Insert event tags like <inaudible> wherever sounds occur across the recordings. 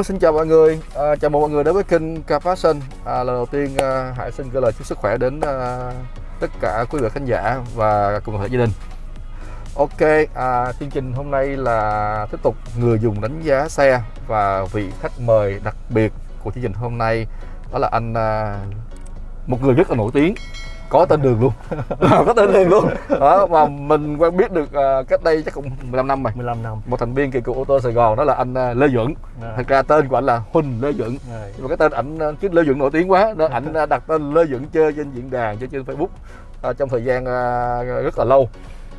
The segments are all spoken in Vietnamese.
Hello, xin chào mọi người. À, chào mừng mọi người đến với kênh Car Fashion À, lần đầu tiên à, Hải xin gửi lời chúc sức khỏe đến à, tất cả quý vị khán giả và cùng thể gia đình. Ok, à, chương trình hôm nay là tiếp tục người dùng đánh giá xe và vị khách mời đặc biệt của chương trình hôm nay đó là anh à, một người rất là nổi tiếng có tên đường luôn. <laughs> Có tên đường luôn. Đó mà mình quen biết được uh, cách đây chắc cũng 15 năm rồi. 15 năm. Một thành viên kỳ cựu ô tô Sài Gòn đó là anh uh, Lê Duẩn. À. thật ra tên của anh là Huỳnh Lê Duẩn. Rồi. nhưng mà cái tên ảnh chứ Lê Duẩn nổi tiếng quá. Nên ảnh đặt tên Lê Duẩn chơi trên diễn đàn chơi trên Facebook uh, trong thời gian uh, rất là lâu.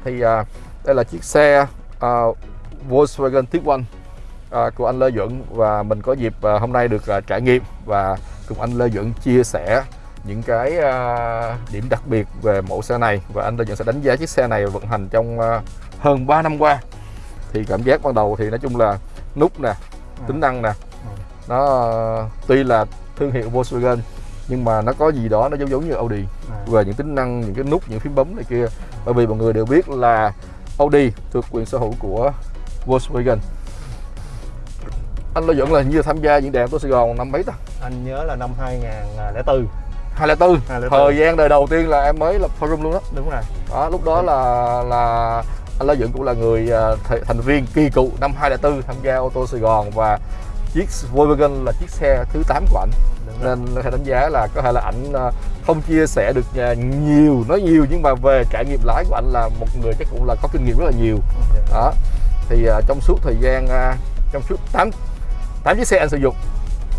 Thì uh, đây là chiếc xe uh, Volkswagen Tiguan uh, của anh Lê Duẩn. Và mình có dịp uh, hôm nay được uh, trải nghiệm và cùng anh Lê Duẩn chia sẻ những cái uh, điểm đặc biệt về mẫu xe này. Và anh Lê Duẩn sẽ đánh giá chiếc xe này vận hành trong uh, hơn 3 năm qua. Thì cảm giác ban đầu thì nói chung là nút nè tính năng nè nó uh, tuy là thương hiệu Volkswagen nhưng mà nó có gì đó nó giống giống như Audi. À. về những tính năng những cái nút những phím bấm này kia. Bởi vì mọi người đều biết là Audi thuộc quyền sở hữu của Volkswagen. Anh Lê Duẩn là như tham gia diễn đàn của Sài Gòn năm mấy ta? Anh nhớ là năm 2004 2004 2004. thời gian đời đầu tiên là em mới lập forum luôn đó đúng rồi. Đó lúc đó là là anh Lê Duẩn cũng là người à, th- thành viên kỳ cựu năm 2004 tham gia ô tô Sài Gòn và chiếc Volkswagen là chiếc xe thứ 8 của ảnh. Nên có thể đánh giá là có thể là ảnh à, không chia sẻ được à, nhiều nói nhiều nhưng mà về trải nghiệm lái của ảnh là một người chắc cũng là có kinh nghiệm rất là nhiều. Dạ. đó. Thì à, trong suốt thời gian à, trong suốt 8 tám chiếc xe anh sử dụng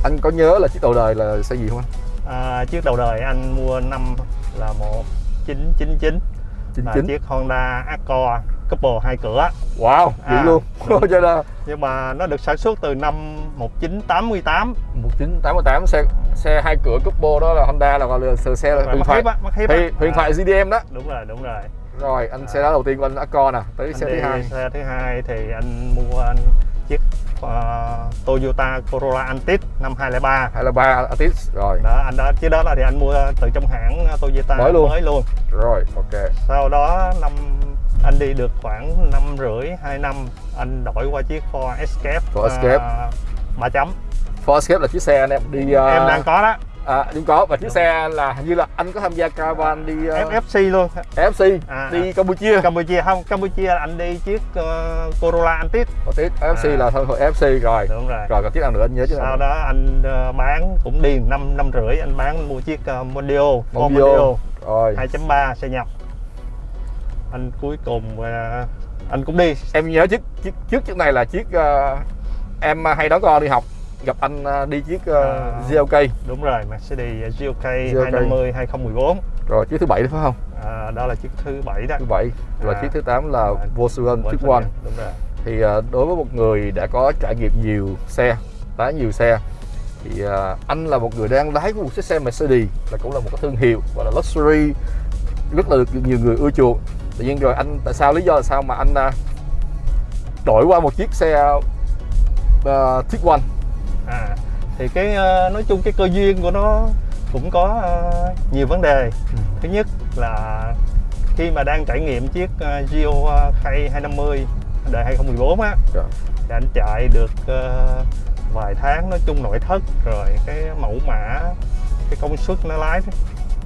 anh có nhớ là chiếc đầu đời là xe gì không anh à, chiếc đầu đời anh mua năm là 1999 là 99 chiếc Honda Accord Couple hai cửa. Wow vậy À, luôn. đúng. <laughs> cho nên nhưng mà nó được sản xuất từ năm 1988 1988 xe xe hai cửa couple đó là Honda là gọi là xe, xe là huyền thoại. huyền À, thoại GDM đó. Đúng rồi đúng rồi. Rồi anh À. xe đó đầu tiên của anh Accord nè tới anh xe thứ hai. xe thứ hai thì anh mua anh chiếc ờ, Toyota Corolla Altis năm 2003 hay là ba Atis rồi. Đó anh đó chiếc đó là thì anh mua từ trong hãng Toyota Mới luôn. mới luôn. Rồi ok. Sau đó năm anh đi được khoảng năm rưỡi hai năm anh đổi qua chiếc Ford Escape Ford Escape. ba chấm. Ford Escape là chiếc xe anh em đi uh, em đang có đó à, đúng có. Và chiếc xe là hình như là anh có tham gia caravan đi uh, FFC luôn. FC À, đi Campuchia. Campuchia không Campuchia anh đi chiếc ờ, Corolla Altis Atis FC À. là thân hội FC rồi. Đúng rồi. Rồi còn chiếc nào nữa anh nhớ chứ sau nào đó anh ờ, bán cũng đi năm năm rưỡi anh bán anh mua chiếc uh, Mondio. Mondio rồi. 2.3 xe nhập. Anh cuối cùng ờ, anh cũng đi. Em nhớ chiếc chiếc trước chiếc này là chiếc uh, em hay đón con đi học gặp anh uh, đi chiếc uh, À. GLK đúng rồi Mercedes GLK GLK. 250 2014 rồi chiếc thứ bảy phải không à, đó là chiếc thứ bảy đó thứ bảy và À. chiếc thứ 8 là À. Volkswagen Tiguan đúng rồi thì uh, đối với một người đã có trải nghiệm nhiều xe lái nhiều xe thì uh, anh là một người đang lái một chiếc xe Mercedes là cũng là một cái thương hiệu gọi là luxury rất là được nhiều người ưa chuộng tự nhiên rồi anh tại sao lý do là sao mà anh uh, đổi qua một chiếc xe uh, Tiguan à thì cái ờ, nói chung cái cơ duyên của nó cũng có ờ, nhiều vấn đề. Thứ nhất là khi mà đang trải nghiệm chiếc Gio uh, K250 đời 2014 á Dạ. thì anh chạy được ờ, vài tháng nói chung nội thất rồi cái mẫu mã cái công suất nó lái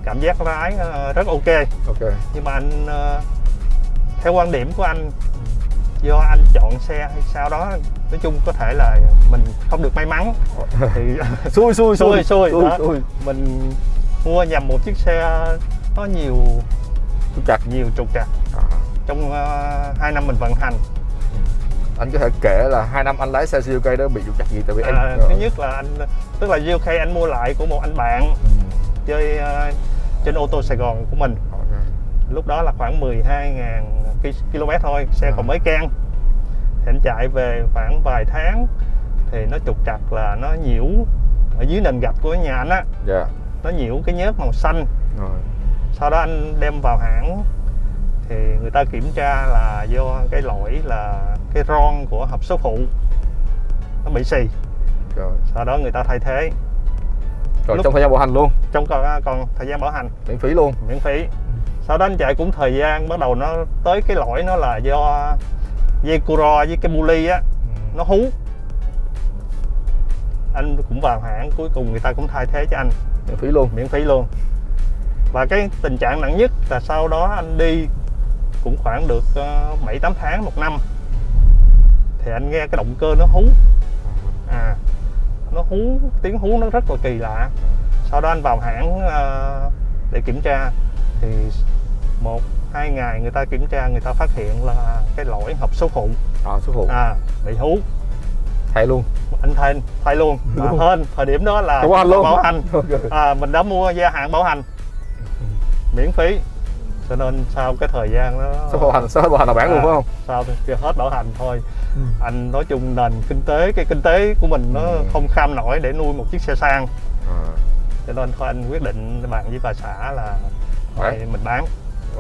cảm giác lái rất ok. Ok. Nhưng mà anh theo quan điểm của anh do anh chọn xe hay sao đó nói chung có thể là mình không được may mắn thì <laughs> xui xui xui xui xui, xui. mình mua nhầm một chiếc xe có nhiều Trục trặc nhiều trục trặc à. trong uh, 2 năm mình vận hành anh có thể kể là hai năm anh lái xe GLK đó bị trục trặc gì tại vì à, thứ nhất là anh tức là GLK anh mua lại của một anh bạn Ừ. chơi ờ, trên ô tô Sài Gòn của mình. Lúc đó là khoảng 12.000 ki- km thôi xe À. còn mới can. Thì anh chạy về khoảng vài tháng thì nó trục trặc là nó nhiễu ở dưới nền gạch của nhà anh á. Dạ. Nó nhiễu cái nhớt màu xanh. Rồi. Sau đó anh đem vào hãng thì người ta kiểm tra là do cái lỗi là cái ron của hộp số phụ. Nó bị xì. Rồi. Sau đó người ta thay thế. Rồi Lúc- trong thời gian bảo hành luôn? Trong còn còn thời gian bảo hành. Miễn phí luôn? Miễn phí sau đó anh chạy cũng thời gian bắt đầu nó tới cái lỗi nó là do dây curo với cái buli á nó hú. Anh cũng vào hãng cuối cùng người ta cũng thay thế cho anh. Miễn phí luôn. Miễn phí luôn. Và cái tình trạng nặng nhất là sau đó anh đi cũng khoảng được ờ, bảy tám tháng một năm thì anh nghe cái động cơ nó hú. À nó hú tiếng hú nó rất là kỳ lạ. Sau đó anh vào hãng ờ, để kiểm tra thì một hai ngày người ta kiểm tra người ta phát hiện là cái lỗi hộp số phụ. À, số phụ. À bị hú. Thay luôn. Anh thay thay luôn. <laughs> Mà Luôn. hên thời điểm đó là luôn. bảo hành. À, mình đã mua gia hạn bảo hành. Miễn phí. Cho nên sau cái thời gian đó số bảo hành? Số bảo hành là luôn À, phải không? sau thì hết bảo hành thôi. Ừ. anh nói chung nền kinh tế cái kinh tế của mình nó Ừ. không kham nổi để nuôi một chiếc xe sang. À, cho nên thôi anh quyết định bàn với bà xã là thôi mình bán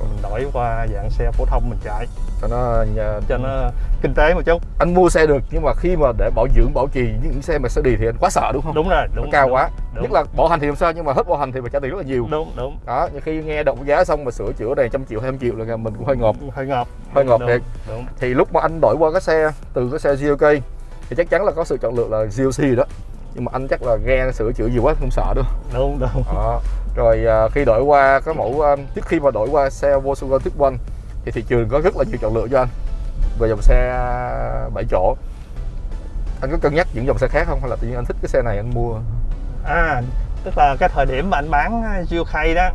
mình đổi qua dạng xe phổ thông mình chạy. Cho nó nhà, cho nó kinh tế một chút. anh mua xe được nhưng mà khi mà để bảo dưỡng bảo trì những xe Mercedes thì anh quá sợ đúng không? Đúng rồi nó đúng cao đúng, quá. đúng, nhất là bảo hành thì không sao nhưng mà hết bảo hành thì phải trả tiền rất là nhiều. Đúng đúng. Đó nhưng khi nghe động giá xong mà sửa chữa này trăm triệu hai trăm triệu là mình cũng hơi ngộp hơi ngọt Hơi ngọt đúng, thiệt. đúng. Thì lúc mà anh đổi qua cái xe từ cái xe GLK thì chắc chắn là có sự chọn lựa là GLC đó. Nhưng mà anh chắc là nghe sửa chữa nhiều quá không sợ đâu đúng đúng. Đó. Rồi à, khi đổi qua cái mẫu à, trước khi mà đổi qua xe Volkswagen 1 thì thị trường có rất là nhiều chọn lựa cho anh. Về dòng xe 7 chỗ. Anh có cân nhắc những dòng xe khác không? Hay là tự nhiên anh thích cái xe này anh mua? À, tức là cái thời điểm mà anh bán Khay đó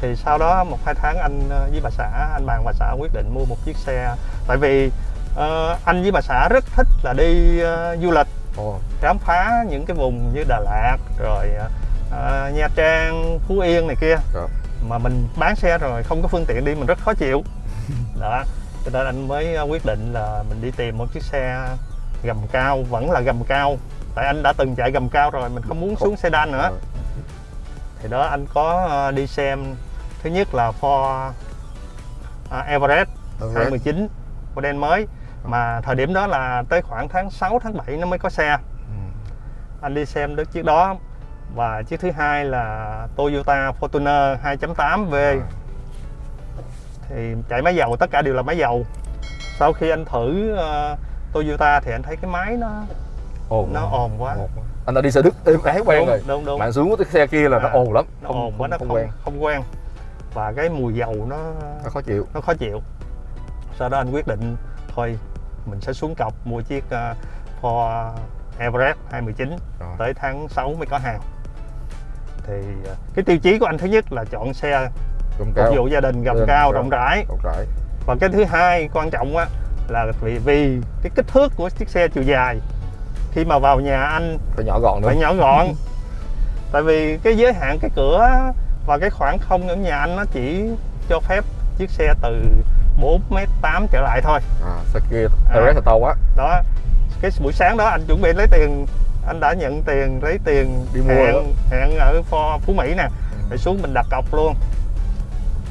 thì sau đó một hai tháng anh với bà xã anh bàn bà xã quyết định mua một chiếc xe. Tại vì ờ, anh với bà xã rất thích là đi ờ, du lịch Ồ, khám phá những cái vùng như Đà Lạt rồi ờ, Nha Trang Phú Yên này kia Rồi. mà mình bán xe rồi không có phương tiện đi mình rất khó chịu <laughs> đó cho nên anh mới ờ, quyết định là mình đi tìm một chiếc xe gầm cao vẫn là gầm cao tại anh đã từng chạy gầm cao rồi mình không muốn xuống sedan nữa rồi. thì đó anh có ờ, đi xem thứ nhất là Ford ờ, Everest Everest. 2019 model mới mà thời điểm đó là tới khoảng tháng 6 tháng 7 nó mới có xe Ừ. anh đi xem được chiếc đó và chiếc thứ hai là Toyota Fortuner 2.8V À. thì chạy máy dầu tất cả đều là máy dầu. Sau khi anh thử ờ, Toyota thì anh thấy cái máy nó ồn nó ồn quá. Ồn anh đã đi xe đức êm ái quen đúng, rồi. đúng đúng. Bạn xuống cái xe kia là nó À, ồn lắm. nó không, ồn quá nó không không quen. không quen. Và cái mùi dầu nó nó khó chịu. nó khó chịu. Sau đó anh quyết định thôi mình sẽ xuống cọc mua chiếc uh, Ford Everest 2019 Rồi. tới tháng 6 mới có hàng thì ờ, cái tiêu chí của anh thứ nhất là chọn xe phục vụ gia đình gầm cao rộng rãi. và cái thứ hai quan trọng á là vì vì cái kích thước của chiếc xe chiều dài. Khi mà vào nhà anh phải nhỏ gọn nữa. phải nhỏ gọn. <laughs> Tại vì cái giới hạn cái cửa và cái khoảng không ở nhà anh nó chỉ cho phép chiếc xe từ 4m8 trở lại thôi. À, xe kia À. To quá. Đó. Cái buổi sáng đó anh chuẩn bị lấy tiền anh đã nhận tiền lấy tiền Đi mua hẹn, hẹn ở Pho- Phú Mỹ nè rồi xuống mình đặt cọc luôn.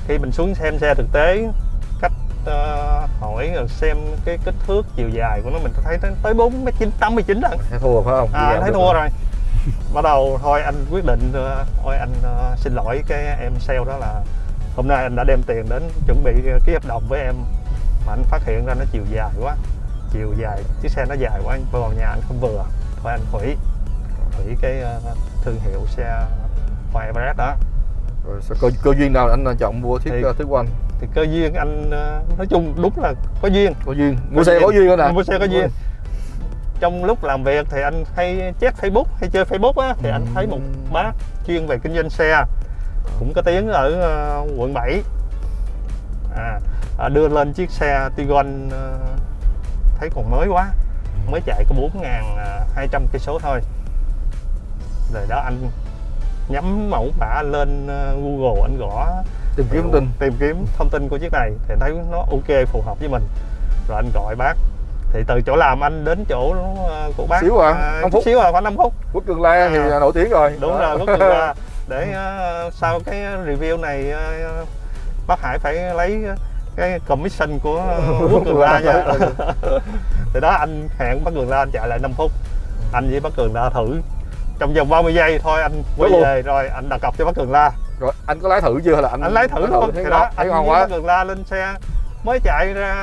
Khi mình xuống xem xe thực tế cách ờ, hỏi rồi xem cái kích thước chiều dài của nó mình thấy tới- tới 4 m 89 lần thấy thua phải không? À, thấy thua rồi. bắt đầu thôi anh quyết định ờ, thôi anh ờ, xin lỗi cái em sale đó là hôm nay anh đã đem tiền đến chuẩn bị ký hợp đồng với em mà anh phát hiện ra nó chiều dài quá chiều dài chiếc xe nó dài quá anh vào nhà anh không vừa thôi anh hủy hủy cái ờ, thương hiệu xe Everest đó. Rồi sao cơ, cơ duyên nào anh chọn mua thiết Thì- uh, thứ one thì cơ duyên anh ờ, nói chung đúng là có duyên. Có duyên. Mua xe có duyên đó nè mua xe có duyên. trong lúc làm việc thì anh hay check Facebook hay chơi Facebook á thì anh thấy một bác chuyên về kinh doanh xe cũng có tiếng ở ờ, quận 7 à, à, đưa lên chiếc xe Tiguan ờ, thấy còn mới quá mới chạy có 4.200 cây số thôi. Rồi đó anh nhắm mẫu mã lên ờ, Google anh gõ tìm kiếm thông tin. tìm kiếm thông tin của chiếc này thì thấy nó ok phù hợp với mình. Rồi anh gọi bác. Thì từ chỗ làm anh đến chỗ của bác Xíu à, à, phút. xíu à khoảng 5 phút. Quốc cường la thì À. nổi tiếng rồi. Đúng rồi rút được ra để ờ, sau cái review này ờ, bác Hải phải lấy cái commission của Quốc Cường La nha. <laughs> Thì đó anh hẹn bác Cường La anh chạy lại 5 phút. Anh với bác Cường La thử. Trong vòng 30 giây thôi anh quay về rồi anh đặt cọc cho bác Cường La rồi anh có lái thử chưa hay là anh anh lấy thử luôn. thì đó anh ngon với quá. Bác Cường La lên xe mới chạy ra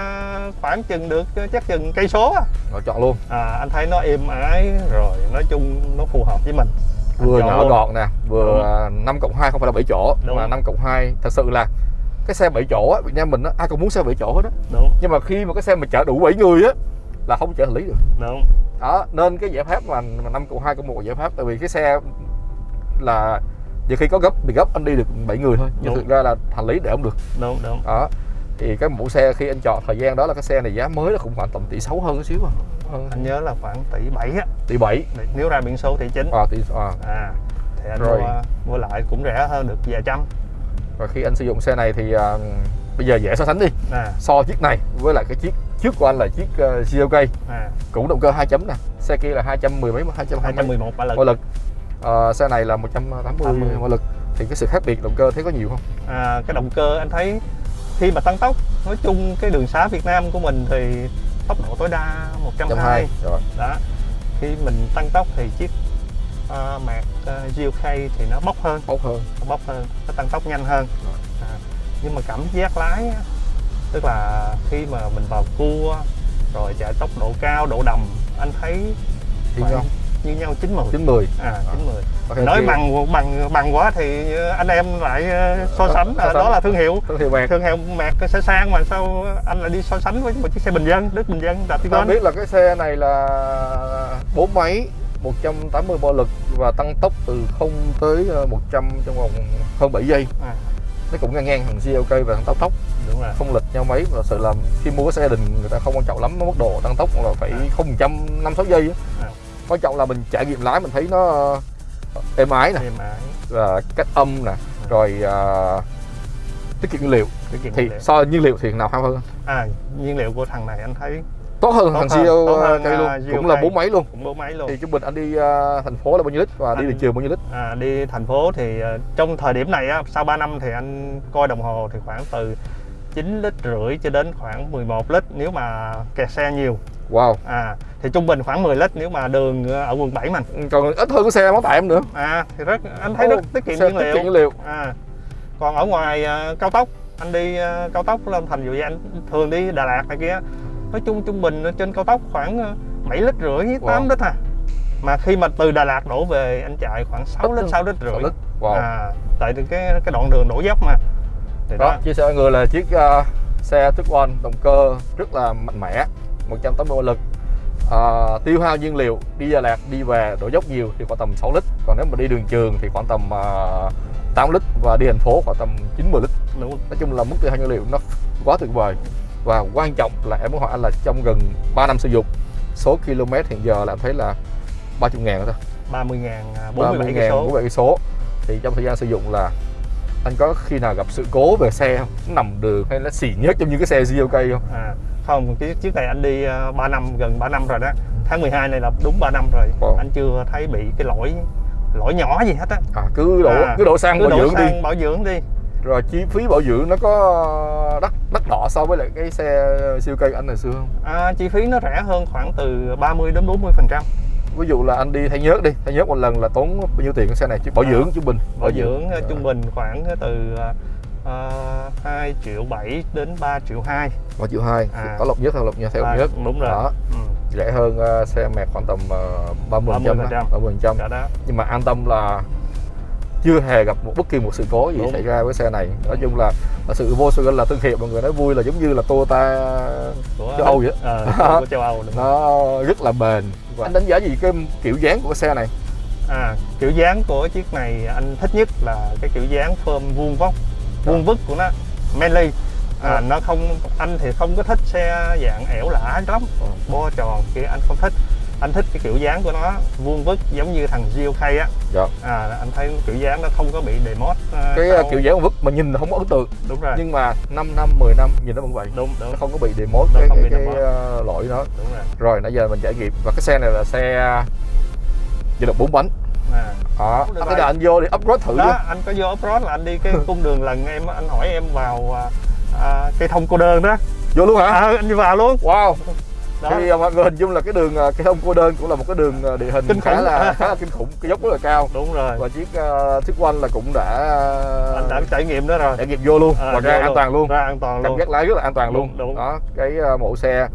khoảng chừng được chắc chừng cây số rồi chọn luôn. À, anh thấy nó êm ái rồi nói chung nó phù hợp với mình. Vừa nhỏ gọn nè vừa 5 cộng 2 không phải là 7 chỗ Đúng. mà 5 cộng 2 thật sự là cái xe 7 chỗ á Việt Nam mình á ai cũng muốn xe 7 chỗ hết á. Đúng. Nhưng mà khi mà cái xe mà chở đủ 7 người á là không chở hành lý được. Đúng. Đó nên cái giải pháp mà, 5 cộng 2 cộng 1 giải pháp tại vì cái xe là nhiều khi có gấp bị gấp anh đi được 7 người thôi nhưng Đúng. thực ra là hành lý để không được. Đúng đúng. Đó thì cái mẫu xe khi anh chọn thời gian đó là cái xe này giá mới nó cũng khoảng tầm tỷ 6 hơn chút xíu à. Anh nhớ là khoảng tỷ bảy á. Tỷ 7 nếu ra biển số tỷ chín. À, tỷ à. à thì anh Rồi. mua mua lại cũng rẻ hơn được vài trăm rồi khi anh sử dụng xe này thì à, bây giờ dễ so sánh đi. À. So chiếc này với lại cái chiếc trước của anh là chiếc uh, CLK à. Cũng động cơ 2 chấm nè. Xe kia là 210 mấy 220 211 mã lực. Mã lực. Ờ, xe này là 180 80. mã lực. Thì cái sự khác biệt động cơ thấy có nhiều không? À, cái động cơ anh thấy khi mà tăng tốc nói chung cái đường xá Việt Nam của mình thì tốc độ tối đa 120 120 rồi. Đó. Khi mình tăng tốc thì chiếc uh, mạc uh, GLK thì nó bốc hơn. Tốt hơn. Nó bốc hơn nó tăng tốc nhanh hơn. À, nhưng mà cảm giác lái á, tức là khi mà mình vào cua rồi chạy tốc độ cao độ đầm anh thấy thì khoảng nhau như nhau 90 90 à 90 Ok, nói thì- bằng bằng bằng quá thì anh em lại ờ, so sánh so à, sánh. đó là thương hiệu. Thương hiệu mạc. Thương hiệu mạc xe sang mà sao anh lại đi so sánh với một chiếc xe bình dân đức bình dân ta Datigon biết là cái xe này là bốn máy 180 bò lực và tăng tốc từ 0 tới ờ, 100 trong vòng hơn 7 giây. À, nó cũng ngang ngang thằng GLK và thằng tốc tốc đúng rồi. Không lệch nhau mấy thật sự là khi mua cái xe đình người ta không quan trọng lắm mức độ tăng tốc là phải À. không trăm năm sáu giây á. À. quan trọng là mình trải nghiệm lái mình thấy nó ờ, êm ái nè. Và cách âm nè rồi ờ, tiết kiệm nhiên liệu. Tiết kiệm thì nhiên liệu. so nhiên liệu thì nào hay hơn? À nhiên liệu của thằng này anh thấy tốt hơn Tốt thằng hơn, tốt hơn, GLK luôn. à, cũng là GLK. bốn máy luôn. Cũng bốn máy luôn. Thì trung bình anh đi ờ, thành phố là bao nhiêu lít và đi Anh- đường trường bao nhiêu lít? À, đi thành phố thì ờ, trong thời điểm này á, sau 3 năm thì anh coi đồng hồ thì khoảng từ 9 lít rưỡi cho đến khoảng 11 lít nếu mà kẹt xe nhiều. Wow. À thì trung bình khoảng 10 lít nếu mà đường ờ, ở quận 7 mình còn ít hơn cái xe máu tạm nữa. À thì rất anh thấy rất tiết kiệm nhiên tiết liệu. kiệm nhiên liệu. À còn ở ngoài ờ, cao tốc anh đi ờ, cao tốc lên thành dụ như anh thường đi Đà Lạt này kia nói chung trung bình trên cao tốc khoảng ờ, 7 lít rưỡi 8 Wow. lít à. Mà khi mà từ Đà Lạt đổ về anh chạy khoảng 6 Ít lít hơn. 6 lít rưỡi. Lít. Wow. à tại vì cái cái đoạn đường đổ dốc mà. Thì đó đó. chia sẻ với người là chiếc ờ, xe Tiguan động cơ rất là mạnh mẽ 180 mã lực. Ờ, tiêu hao nhiên liệu đi Đà Lạt đi về đổ dốc nhiều thì khoảng tầm 6 lít. Còn nếu mà đi đường trường thì khoảng tầm uh, 8 lít và đi thành phố khoảng tầm 90 lít. Đúng nói chung là mức tiêu hao nhiên liệu nó quá tuyệt vời và quan trọng là em muốn hỏi anh là trong gần 3 năm sử dụng số km hiện giờ là em thấy là 30 ngàn thôi. 30 ngàn 47 30 cây số. 47 cây số. Thì trong thời gian sử dụng là anh có khi nào gặp sự cố về xe không? Nó nằm đường hay nó xì nhớt giống như cái xe GLK không? À không cái chiếc này anh đi ờ, 3 năm gần 3 năm rồi đó. Tháng 12 này là đúng 3 năm rồi. Wow. anh chưa thấy bị cái lỗi lỗi nhỏ gì hết á. À, cứ đổ À, cứ đổ xăng cứ bảo đổ dưỡng đi. xăng bảo dưỡng đi. Rồi chi phí bảo dưỡng nó có đắt đắt đỏ so với lại cái xe CLK anh ngày xưa không? À, chi phí nó rẻ hơn khoảng từ 30 đến 40 phần trăm. Ví dụ là anh đi thay nhớt đi thay nhớt một lần là tốn bao nhiêu tiền cái xe này? Chứ bảo À, dưỡng trung bình bảo dưỡng ờ, trung bình khoảng từ uh, 2 triệu 7 đến 3 triệu 2 ba triệu hai À. có lọc nhất theo lọc nhất theo lọc à, nhất. đúng rồi. Đó. Ừ, rẻ hơn ờ, xe mẹt khoảng tầm uh, 30 phần trăm 30%. 30 phần trăm. đó. Nhưng mà an tâm là chưa hề gặp một bất kỳ một sự cố gì Đúng. xảy ra với xe này. Nói chung là, là sự Volkswagen là thương hiệu mọi người nói vui là giống như là Toyota của châu Âu vậy Ờ, <laughs> của châu Âu đúng nó rất là bền. Vâng. anh đánh giá gì cái kiểu dáng của xe này? À, kiểu dáng của chiếc này anh thích nhất là cái kiểu dáng phơm vuông vóc vuông vức của nó manly. À, À. nó không anh thì không có thích xe dạng ẻo lả lắm. Ờ. bo tròn kia anh không thích anh thích cái kiểu dáng của nó vuông vức giống như thằng GLK á. Dạ. à, anh thấy kiểu dáng nó không có bị demod à, cái sau- uh, kiểu dáng vứt mà nhìn không có ấn tượng. Đúng rồi. Nhưng mà 5 năm 10 năm nhìn nó vẫn vậy. Đúng đúng. Nó không có bị demod Nó cái, không cái, bị cái ờ, lỗi đó. Đúng rồi. Rồi nãy giờ mình trải nghiệm. Và cái xe này là xe vận động bốn bánh. À. Được anh anh vô đi upgrade thử đó chưa anh có vô off-road là anh đi cái <laughs> cung đường lần em anh hỏi em vào à, à, cây thông cô đơn đó. Vô luôn hả? À, anh đi vào luôn. Wow đó. Thì à, mọi người hình dung là cái đường à, cái hông cô đơn cũng là một cái đường à, địa hình Kinh khá khủng. là <laughs> khá là kinh khủng cái dốc rất là cao. Đúng rồi. Và chiếc uh, Thức One là cũng đã anh đã trải nghiệm đó rồi. trải nghiệm vô luôn À, và ra an toàn luôn. Ra an toàn cảm luôn. giác lái rất là an toàn Đúng, luôn. đúng. đó cái à, mẫu xe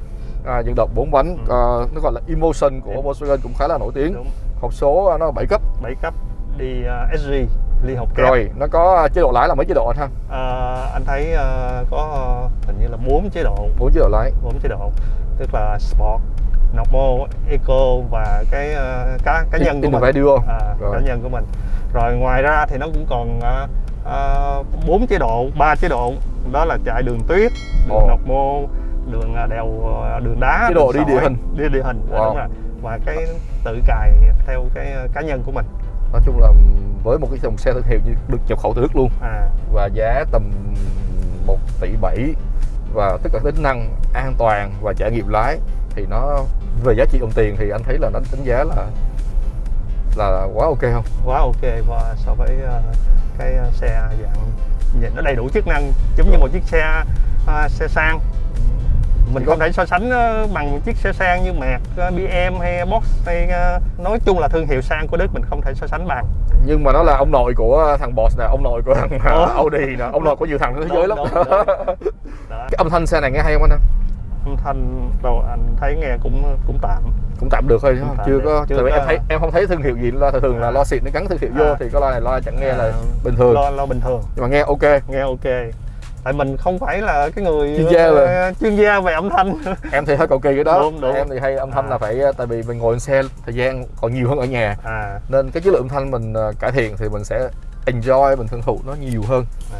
à, dẫn động 4 bánh Ừ. à, nó gọi là Emotion của Em- Volkswagen cũng khá là nổi tiếng. Đúng. Hộp số à, nó 7 cấp. 7 cấp đi uh, SG liên học kép rồi nó có à, chế độ lái là mấy chế độ anh ha? Ờ, anh thấy ờ, có ờ, hình như là bốn chế độ. Bốn chế độ lái. Bốn chế độ tức là sport normal eco và cái ờ, cá cá nhân của mình. À, Rồi. cá nhân của mình. Rồi ngoài ra thì nó cũng còn ờ, ờ, bốn chế độ ba chế độ. Đó là chạy đường tuyết đường Ồ. normal đường đèo đường đá Chế độ đường đi địa hình. đi địa hình Wow. đúng rồi. Và cái tự cài theo cái cá nhân của mình. Nói chung là với một cái dòng xe thương hiệu như được nhập khẩu từ Đức luôn. À. Và giá tầm 1 tỷ 7 và tất cả tính năng an toàn và trải nghiệm lái thì nó về giá trị đồng tiền thì anh thấy là nó đánh giá là là quá ok không? Quá ok và so với ờ, cái ờ, xe dạng nhìn nó đầy đủ chức năng giống như một chiếc xe ờ, xe sang mình không thể so sánh ờ, bằng một chiếc xe sang như Merc, ờ, BM hay Box hay ờ, nói chung là thương hiệu sang của Đức mình không thể so sánh bằng. Nhưng mà nó là ông nội của thằng Boss nè ông nội của thằng Ủa? Audi nè ông nội của nhiều thằng trên thế giới lắm. Đúng, đúng, <laughs> cái âm thanh xe này nghe hay không anh âm thanh đâu anh thấy nghe cũng cũng tạm. Cũng tạm được thôi không? tạm chưa có Chưa tại vì có- em thấy em không thấy thương hiệu gì lo thường là À. lo xịn nó gắn thương hiệu vô À. thì có loa này loa chẳng nghe là À, bình thường. Lo lo bình thường. Nhưng mà nghe ok. Nghe ok tại mình không phải là cái người Chuyên gia ờ, về- chuyên gia về âm thanh <laughs> em thì hơi cầu kỳ cái đó Đúng, đúng. em thì hay âm thanh À. là phải tại vì mình ngồi trên xe thời gian còn nhiều hơn ở nhà à nên cái chất lượng âm thanh mình ờ, cải thiện thì mình sẽ enjoy mình hưởng thụ nó nhiều hơn À.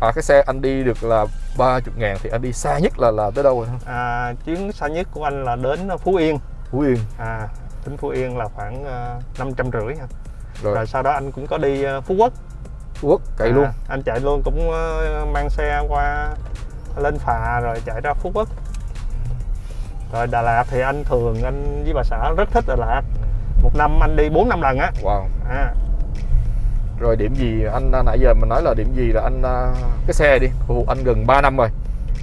à, cái xe anh đi được là 30 ngàn thì anh đi xa nhất là là tới đâu rồi hả? À, chuyến xa nhất của anh là đến Phú Yên Phú Yên à, đến Phú Yên là khoảng năm trăm rưỡi ha. rồi, rồi sau đó anh cũng có đi ờ, Phú Quốc Quốc cày À, luôn. anh chạy luôn cũng ờ, mang xe qua lên phà rồi chạy ra Phú Quốc. Rồi Đà Lạt thì anh thường anh với bà xã rất thích Đà Lạt. Một năm anh đi 4 năm lần á. Wow. À, rồi điểm gì anh à, nãy giờ mình nói là điểm gì là anh à, cái xe đi. Phục vụ anh gần 3 năm rồi.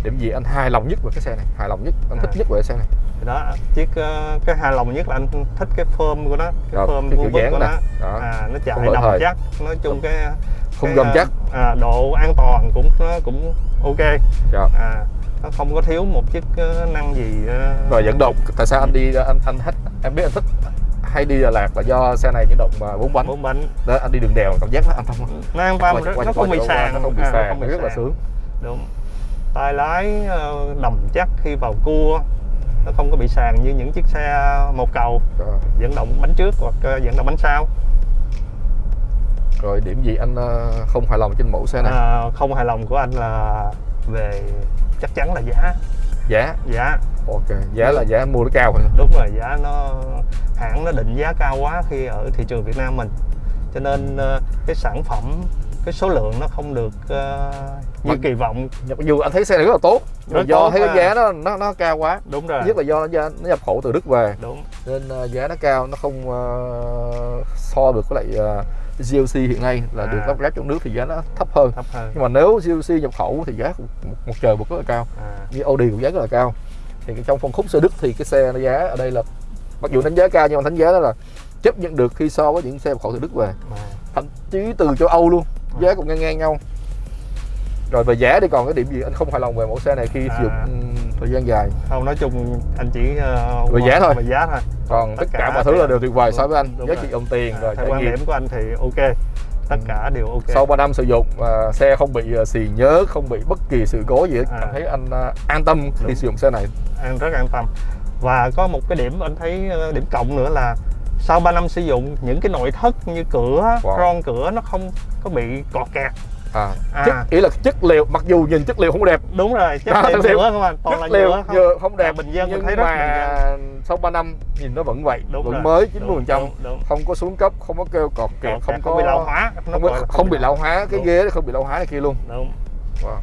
Điểm gì anh hài lòng nhất về cái xe này? Hài lòng nhất anh thích À. nhất về cái xe này? Thì đó chiếc ờ, cái hài lòng nhất là anh thích cái form của nó cái vuông vức dáng của nè. nó. Đó. à, nó chạy thời. chắc nói chung cái không gầm à, chắc à, độ an toàn cũng nó cũng ok. Dạ. à, nó không có thiếu một chiếc ờ, năng gì ờ, rồi dẫn động. tại sao anh đi anh anh thích em biết anh thích hay đi Đà Lạt là do xe này dẫn động mà bốn bánh. Bốn bánh. Đó anh đi đường đèo cảm giác nó an tâm nó an tâm nó không bị sàn. nó không bị à, sàn không bị rất là sướng. Đúng. Tay lái ờ, đầm chắc khi vào cua nó không có bị sàn như những chiếc xe một cầu. Rồi, dẫn động bánh trước hoặc ờ, dẫn động bánh sau rồi điểm gì anh ờ, không hài lòng trên mẫu xe này? À, không hài lòng của anh là về chắc chắn là giá. Giá? Giá. Ok giá là giá mua nó cao rồi đúng rồi giá nó hãng nó định giá cao quá khi ở thị trường Việt Nam mình. Cho nên ờ, cái sản phẩm cái số lượng nó không được ờ, như Mặc- kỳ vọng. Mặc dù anh thấy xe này rất là tốt Rất do tốt thấy cái mà. giá nó nó nó cao quá. Đúng rồi. Nhất là do nó, nó nhập khẩu từ Đức về. Đúng. Nên ờ, giá nó cao nó không ờ, so được với lại ờ, GLC hiện nay là À. được lắp ráp trong nước thì giá nó thấp hơn. Thấp hơn. Nhưng mà nếu GLC nhập khẩu thì giá một, một trời một rất là cao. À, như Audi cũng giá rất là cao. Thì trong phân khúc xe Đức thì cái xe nó giá ở đây là mặc dù đánh giá cao nhưng mà đánh giá đó là chấp nhận được khi so với những xe nhập khẩu từ Đức về. Mà thậm chí từ châu Âu luôn. Giá cũng ngang ngang nhau. Rồi về giá thì còn cái điểm gì? Anh không hài lòng về mẫu xe này khi sử dụng À. thời gian dài. Không nói chung anh chỉ ờ, Về giá thôi. về giá thôi. Còn tất, Tất cả, cả mọi thứ là đều tuyệt vời so đúng, với anh. giá trị đồng tiền à, rồi trải quan nghiệm. điểm của anh thì ok. Tất Ừ. cả đều ok. Sau 3 năm sử dụng à, xe không bị à, xì nhớ không bị bất kỳ sự cố gì hết. À. cảm thấy anh à, an tâm khi sử dụng xe này. Anh rất an tâm. Và có một cái điểm anh thấy ờ, điểm cộng nữa là sau 3 năm sử dụng những cái nội thất như cửa Wow. ron cửa nó không có bị cọt kẹt à, À. chất ý là chất liệu mặc dù nhìn chất liệu không đẹp. Đúng rồi chất À, liệu nhựa không anh toàn là chất liệu nhựa không nhựa không đẹp À, bình dân nhưng thấy mà sau 3 năm nhìn nó vẫn vậy đúng vẫn rồi. mới 90 phần trăm. Không có xuống cấp không có kêu cọt kẹt không có bị lão hóa không, là không bị lão hóa cái ghế không bị lão hóa này kia luôn. Đúng. Wow.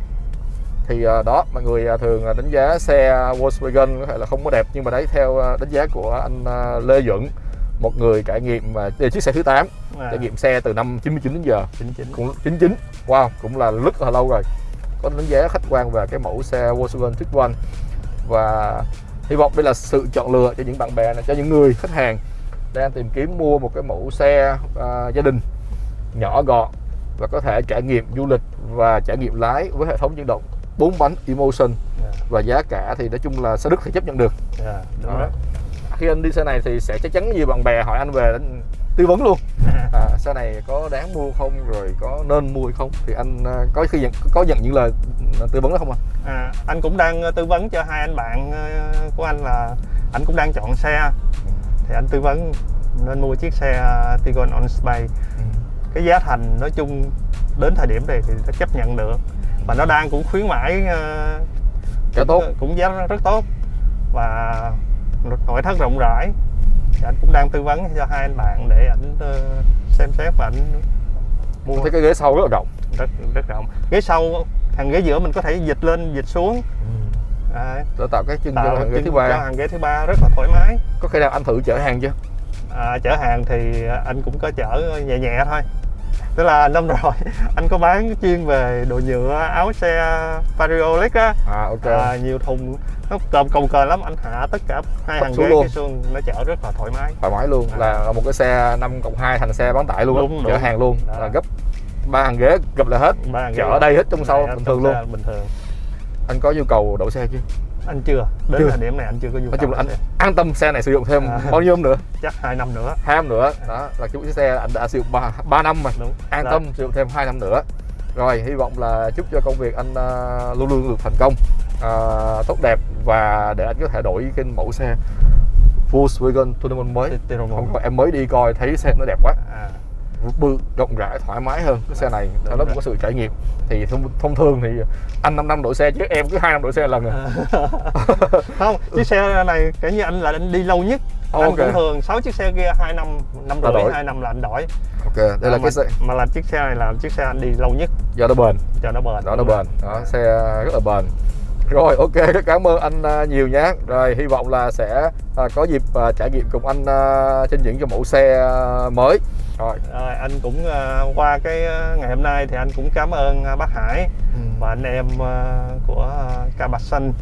thì à, đó mọi người à, thường đánh giá xe Volkswagen có thể là không có đẹp nhưng mà đấy theo đánh giá của anh Lê Duẩn một người trải nghiệm là chiếc xe thứ 8 à, trải nghiệm xe từ năm 99 đến giờ. chính chính cũng 99 wow cũng là rất là lâu rồi. Có đánh giá khách quan về cái mẫu xe Volkswagen Tiguan. Và hy vọng đây là sự chọn lựa cho những bạn bè này cho những người khách hàng đang tìm kiếm mua một cái mẫu xe à, gia đình nhỏ gọn và có thể trải nghiệm du lịch và trải nghiệm lái với hệ thống chuyển động bốn bánh Emotion. Dạ, và giá cả thì nói chung là xe Đức thì chấp nhận được. Dạ, đúng Đó. đó. Khi anh đi xe này thì sẽ chắc chắn nhiều bạn bè hỏi anh về anh tư vấn luôn. <laughs> À, xe này có đáng mua không rồi có nên mua hay không? Thì anh à, có khi nhận có nhận những lời tư vấn đó không anh? À, anh cũng đang ờ, tư vấn cho hai anh bạn của anh là anh cũng đang chọn xe. Thì anh tư vấn nên mua chiếc xe Tiguan On Space. Cái giá thành nói chung đến thời điểm này thì nó chấp nhận được. Và nó đang cũng khuyến mãi ờ, Giá tốt. cũng giá rất tốt. Và nội thất rộng rãi. Thì anh cũng đang tư vấn cho hai anh bạn để ảnh ờ, xem xét và ảnh mua. Thấy cái ghế sau rất là rộng. Rất rất rộng. Ghế sau hàng ghế giữa mình có thể dịch lên dịch xuống. Đấy, để tạo cái chân cho tạo hàng ghế thứ cho ba hàng ghế thứ ba rất là thoải mái. Có khi nào anh thử chở hàng chưa? À, chở hàng thì anh cũng có chở nhẹ nhẹ thôi tức là năm rồi <laughs> anh có bán chuyên về đồ nhựa áo xe Vario Lex á à ok à, nhiều thùng nó cồng cồng kềnh lắm anh hạ tất cả hai hàng ghế luôn. cái xuồng nó chở rất là thoải mái thoải mái luôn À. là một cái xe 5 cộng 2 thành xe bán tải luôn Đúng, chở đúng. hàng luôn Đó. là gấp ba hàng ghế gập lại hết Ba hàng ghế chở đây hết trong sau bình thường luôn bình thường anh có nhu cầu đổ xe chưa anh chưa đến Chưa. thời điểm này anh chưa có nhu nói chung là anh an tâm xe này sử dụng thêm À. bao nhiêu năm nữa? Chắc hai năm nữa. Hai năm nữa. Đó là cái chiếc xe anh đã sử dụng 3, 3 năm mà đúng. An Rồi. tâm sử dụng thêm 2 năm nữa. Rồi hy vọng là chúc cho công việc anh à, luôn luôn được thành công à, tốt đẹp và để anh có thể đổi cái mẫu xe Volkswagen Tournament mới. Có em mới đi coi thấy xe nó đẹp quá. À, bự rộng rãi thoải mái hơn cái xe này. Sau đó có sự trải nghiệm. Thì thông, thông thường thì anh 5 năm đổi xe chứ em cứ hai năm đổi xe lần à. <laughs> không chiếc xe này kể như anh là anh đi lâu nhất. Anh Ok. cũng thường 6 chiếc xe kia hai năm năm rưỡi đổi. hai năm là anh đổi. Ok đây là mà, cái xe mà là chiếc xe này là chiếc xe anh đi lâu nhất. Do nó bền. Cho nó bền. Đó nó bền. Đó xe rất là bền rồi ok rất cảm ơn anh à, nhiều nhé rồi hy vọng là sẽ à, có dịp à, trải nghiệm cùng anh à, trên những cái mẫu xe à, mới. Rồi. Rồi, anh cũng qua cái ngày hôm nay thì anh cũng cảm ơn bác Hải và anh em của Ca Bạch Xanh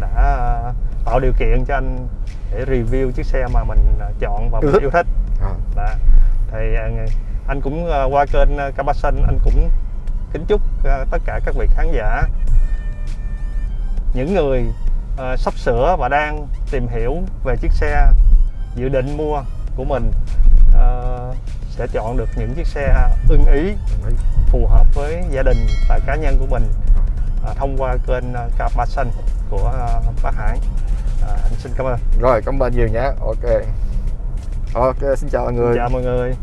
đã tạo điều kiện cho anh để review chiếc xe mà mình chọn và mình thích. yêu thích. À, Đó. thì anh cũng qua kênh Ca Bạch Xanh anh cũng kính chúc tất cả các vị khán giả những người ờ, sắp sửa và đang tìm hiểu về chiếc xe dự định mua của mình ờ, sẽ chọn được những chiếc xe ưng ý phù hợp với gia đình và cá nhân của mình à, thông qua kênh uh, Ba Xanh của à, bác Hải. À, anh xin cảm ơn. Rồi cảm ơn nhiều nhé. Ok. Ok xin chào mọi người. Chào mọi người